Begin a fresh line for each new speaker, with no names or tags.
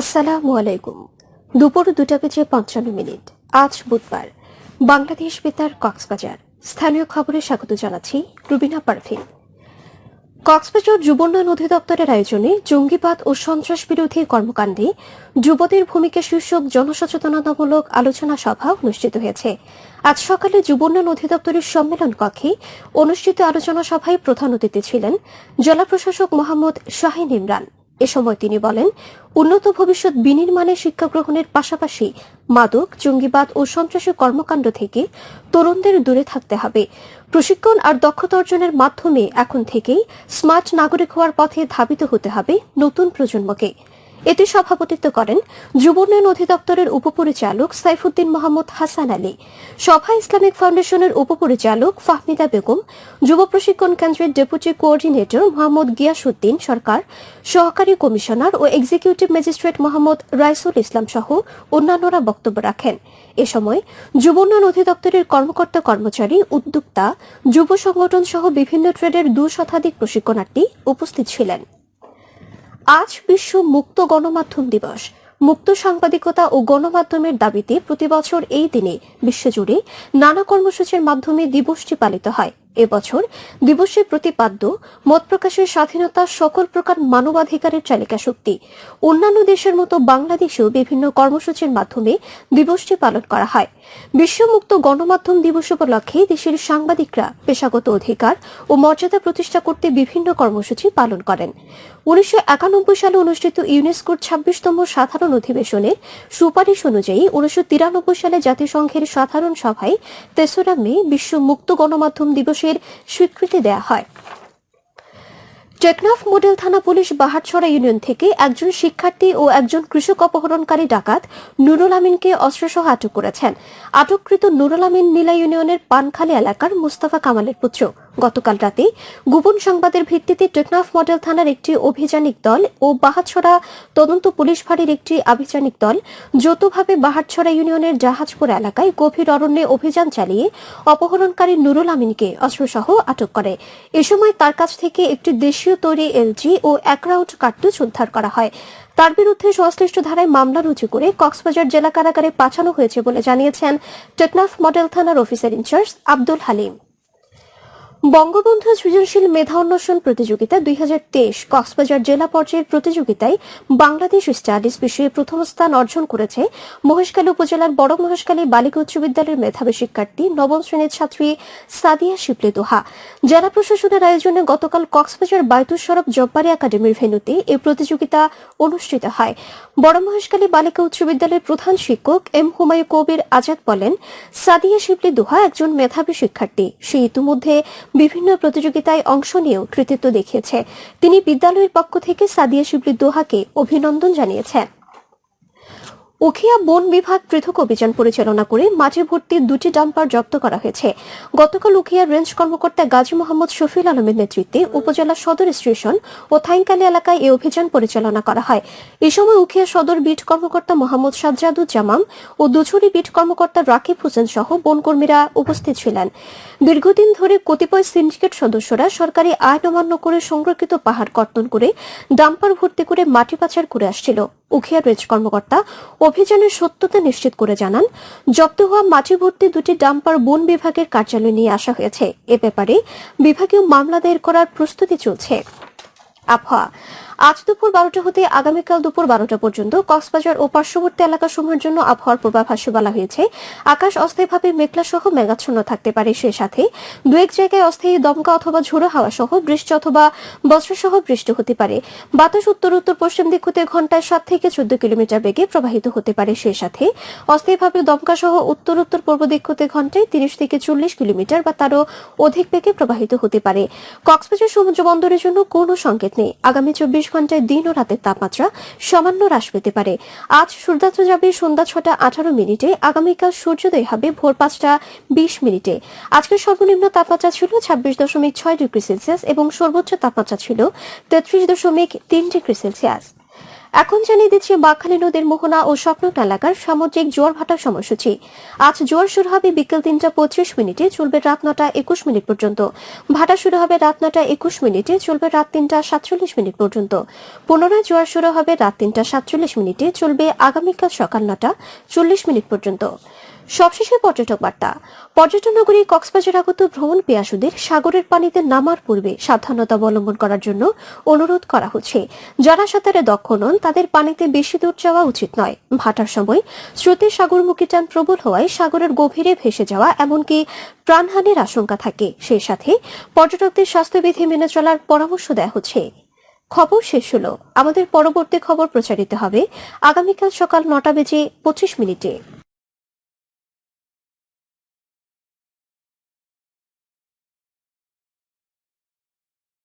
আসসালামু আলাইকুম। দুপুর দুটা বেজে পঞ্চান্ন মিনিট। আজ বুধবার। বাংলাদেশ বেতার কক্সবাজার। স্থানীয় খবরে স্বাগত জানাচ্ছি রুবিনা পারভিন। কক্সবাজার যুবোন্নয়ন অধিদপ্তরের আয়োজনে জঙ্গিবাদ ও সন্ত্রাস বিরোধী কর্মকাণ্ডে যুবদের ভূমিকা শীর্ষক জনসচেতনতামূলক আলোচনা সভা অনুষ্ঠিত হয়েছে। আজ সকালে যুবোন্নয়ন অধিদপ্তরের সম্মেলন কক্ষে অনুষ্ঠিত আলোচনা সভায় প্রধান অতিথি ছিলেন জেলা প্রশাসক মোহাম্মদ শাহিন ইমরান। এ সময় তিনি বলেন, উন্নত ভবিষ্যৎ বিনির্মাণে শিক্ষা গ্রহণের পাশাপাশি মাদক, জঙ্গিবাদ ও সন্ত্রাসী কর্মকাণ্ড থেকে তরুণদের দূরে থাকতে হবে। প্রশিক্ষণ আর দক্ষতা অর্জনের মাধ্যমে এখন থেকেই স্মার্ট নাগরিক হওয়ার পথে ধাবিত হতে হবে নতুন প্রজন্মকে। এতে সভাপতিত্ব করেন যুব উন্নয়ন অধিদপ্তরের উপপরিচালক সাইফুদ্দিন মোহাম্মদ হাসান আলী, সভা ইসলামিক ফাউন্ডেশনের উপপরিচালক ফাহমিদা বেগম, যুব প্রশিক্ষণ কেন্দ্রের ডেপুটি কোঅর্ডিনেটর মোহাম্মদ গিয়াসুদ্দিন সরকার, সহকারী কমিশনার ও এক্সিকিউটিভ ম্যাজিস্ট্রেট মোহাম্মদ রাইসুল ইসলাম সহ অন্যান্যরা বক্তব্য রাখেন। এ সময় যুব উন্নয়ন অধিদপ্তরের কর্মকর্তা কর্মচারী উদ্যোক্তা, যুব সংগঠন সহ বিভিন্ন ট্রেডের দু শতাধিক প্রশিক্ষণার্থী উপস্থিত ছিলেন। আজ বিশ্ব মুক্ত গণমাধ্যম দিবস। মুক্ত সাংবাদিকতা ও গণমাধ্যমের দাবিতে প্রতিবছর এই দিনে বিশ্বজুড়ে নানা কর্মসূচির মাধ্যমে দিবসটি পালিত হয়। এবছর দিবসের প্রতিপাদ্য, মত প্রকাশের স্বাধীনতা সকল প্রকার মানবাধিকারের চালিকা শক্তি। অন্যান্য দেশের মতো বাংলাদেশেও বিভিন্ন কর্মসূচির মাধ্যমে দিবসটি পালন করা হয়। বিশ্বমুক্ত গণমাধ্যম দিবস উপলক্ষে দেশের সাংবাদিকরা পেশাগত অধিকার ও মর্যাদা প্রতিষ্ঠা করতে বিভিন্ন কর্মসূচি পালন করেন। উনিশশো একানব্বই সালে অনুষ্ঠিত ইউনেস্কোর ছাব্বিশতম সাধারণ অধিবেশনের সুপারিশ অনুযায়ী উনিশশো তিরানব্বই সালে জাতিসংঘের সাধারণ সভায় তেসরা মে বিশ্ব মুক্ত গণমাধ্যম দিবসের স্বীকৃতি দেয়া হয়। টেকনাফ মডেল থানা পুলিশ বাহারছড়া ইউনিয়ন থেকে একজন শিক্ষার্থী ও একজন কৃষক অপহরণকারী ডাকাত নুরুল আমিনকে অস্ত্রসহ আটক করেছেন। আটককৃত নুরুল আমিন নীলা ইউনিয়নের পানখালী এলাকার মুস্তাফা কামালের পুত্র। গতকাল রাতে গোপন সংবাদের ভিত্তিতে টেকনাফ মডেল থানার একটি অভিযানিক দল ও বাহারছড়া তদন্ত পুলিশ ফাঁড়ির একটি আভিযানিক দল যৌথভাবে বাহারছড়া ইউনিয়নের জাহাজপুর এলাকায় গভীর অরণ্যে অভিযান চালিয়ে অপহরণকারী নুরুল আমিনকে অস্ত্রসহ আটক করে। এ সময় তার কাছ থেকে একটি দেশীয় তৈরি এলজি ও এক রাউন্ড উদ্ধার করা হয়। তার বিরুদ্ধে সংশ্লিষ্ট ধারায় মামলা রুজু করে কক্সবাজার জেলা কারাগারে পাঠানো হয়েছে বলে জানিয়েছেন টেকনাফ মডেল থানার officer in charge Abdul Halim. Bangabandhu সৃজনশীল মেধা অন্বেষণ প্রতিযোগিতা দুই হাজার তেইশ কক্সবাজার জেলা পর্যায়ের প্রতিযোগিতায় বাংলাদেশ স্টাডিজ বিষয়ে প্রথম স্থান অর্জন করেছে মহেশখালী উপজেলার বড় মহেশখালী বালিকা উচ্চ বিদ্যালয়ের মেধাবী শিক্ষার্থী নবম শ্রেণির ছাত্রী সাদিয়া শিবলি দোহা। জেলা প্রশাসনের আয়োজনে গতকাল কক্সবাজার বায়তুল সরব জব্বারি একাডেমির ভেন্যুতে এই প্রতিযোগিতা অনুষ্ঠিত হয়। বড় মহেশখালী বালিকা উচ্চ বিদ্যালয়ের প্রধান শিক্ষক এম হুমায়ু কবির আজাদ বলেন, সাদিয়া শিবলি দোহা একজন মেধাবী শিক্ষার্থী। সে ইতিমধ্যে বিভিন্ন প্রতিযোগিতায় অংশ নিয়েও কৃতিত্ব দেখিয়েছে। তিনি বিদ্যালয়ের পক্ষ থেকে সাদিয়া শিবলি দোহাকে অভিনন্দন জানিয়েছেন। উখিয়া বন বিভাগ পৃথক অভিযান পরিচালনা করে মাঠে ভর্তি দুটি ডাম্পার জব্দ করা হয়েছে। গতকাল উখিয়া রেঞ্জ কর্মকর্তা গাজী মোহাম্মদ শফিল আলমের নেতৃত্বে উপজেলা সদর স্টেশন ও থাইংকালী এলাকায় এই অভিযান পরিচালনা করা হয়। এ সময় উখিয়া সদর বিট কর্মকর্তা মোহাম্মদ সাজ্জাদুজ্জামাম ও দুছুরি বিট কর্মকর্তা রাকিব হোসেন সহ বনকর্মীরা উপস্থিত ছিলেন। দীর্ঘদিন ধরে কতিপয় সিন্ডিকেট সদস্যরা সরকারি আইন অমান্য করে সংরক্ষিত পাহাড় কর্তন করে ডাম্পার ভর্তি করে মাটি পাচার করে আসছিল। উখিয়া রেঞ্জ কর্মকর্তা। অভিযানের সত্যতা নিশ্চিত করে জানান, জব্দ হওয়া মাটি ভর্তি দুটি ডাম্পার বন বিভাগের কার্যালয়ে নিয়ে আসা হয়েছে। এ ব্যাপারে বিভাগীয় মামলা দায়ের করার প্রস্তুতি চলছে। আবহাওয়া। আজ দুপুর বারোটা হতে আগামীকাল দুপুর বারোটা পর্যন্ত কক্সবাজার ও পার্শ্ববর্তী এলাকাসমূহের জন্য আবহাওয়ার পূর্বাভাসে বলা হয়েছে, আকাশ অস্থায়ীভাবে মেঘলা সহ মেঘাচ্ছন্ন থাকতে পারে। সে সাথে দু এক জায়গায় অস্থায়ী দমকা অথবা ঝোড়ো হাওয়া সহ বৃষ্টি অথবা বজ্রসহ বৃষ্টি হতে পারে। বাতাস উত্তর উত্তর, পশ্চিম দিক হতে ঘন্টায় সাত থেকে চোদ্দ কিলোমিটার বেগে প্রবাহিত হতে পারে। সে সাথে অস্থায়ীভাবে দমকা সহ উত্তর উত্তর, পূর্ব দিক হতে ঘন্টায় তিরিশ থেকে চল্লিশ কিলোমিটার বা তারও অধিক বেগে প্রবাহিত হতে পারে। কক্সবাজার সমুদ্র বন্দরের জন্য কোনো সংকেত নেই। আগামী চব্বিশ ঘন্টায় দিন ও রাতের তাপমাত্রা সামান্য হ্রাস পেতে পারে। আজ সূর্যাস্ত যাবে সন্ধ্যা ছটা আঠারো মিনিটে, আগামীকাল সূর্যোদয় হবে ভোর পাঁচটা বিশ মিনিটে। আজকের সর্বনিম্ন তাপমাত্রা ছিল ছাব্বিশ দশমিক ছয় ডিগ্রি সেলসিয়াস এবং সর্বোচ্চ তাপমাত্রা ছিল তেত্রিশ দশমিক তিন ডিগ্রি সেলসিয়াস। এখন জানিয়ে দিচ্ছি, বাঘখালী নদীর মোহনা ও স্বপ্নট এলাকার সামুদ্রিক জোয়ার ভাটার সময়সূচি। আজ জোয়ার শুরু হবে বিকেল তিনটা পঁচিশ মিনিটে, চলবে রাত নটা একুশ মিনিট পর্যন্ত। ভাটা শুরু হবে রাত নটা একুশ মিনিটে, চলবে রাত তিনটা সাতচল্লিশ মিনিট পর্যন্ত। পুনরায় জোয়ার শুরু হবে রাত তিনটা সাতচল্লিশ মিনিটে, চলবে আগামীকাল সকাল নটা চল্লিশ মিনিট পর্যন্ত। সবশেষে পর্যটক বার্তা। পর্যটন নগরী কক্সবাজার আগত ভ্রমণ পেয়াসুদের সাগরের পানিতে নামার পূর্বে সাবধানতা অবলম্বন করার জন্য অনুরোধ করা হচ্ছে। যারা সাঁতারে দক্ষ নন, তাদের পানিতে বেশি দূর যাওয়া উচিত নয়। ভাটার সময় স্রোতে সাগরমুখী টান প্রবল হওয়ায় সাগরের গভীরে ভেসে যাওয়া এমনকি প্রাণহানির আশঙ্কা থাকে। সেই সাথে পর্যটকদের স্বাস্থ্যবিধি মেনে চলার পরামর্শ দেওয়া হচ্ছে। খবর শেষ হলো। আমাদের পরবর্তী খবর প্রচারিত হবে আগামীকাল সকাল নটা বেজে পঁচিশ মিনিটে।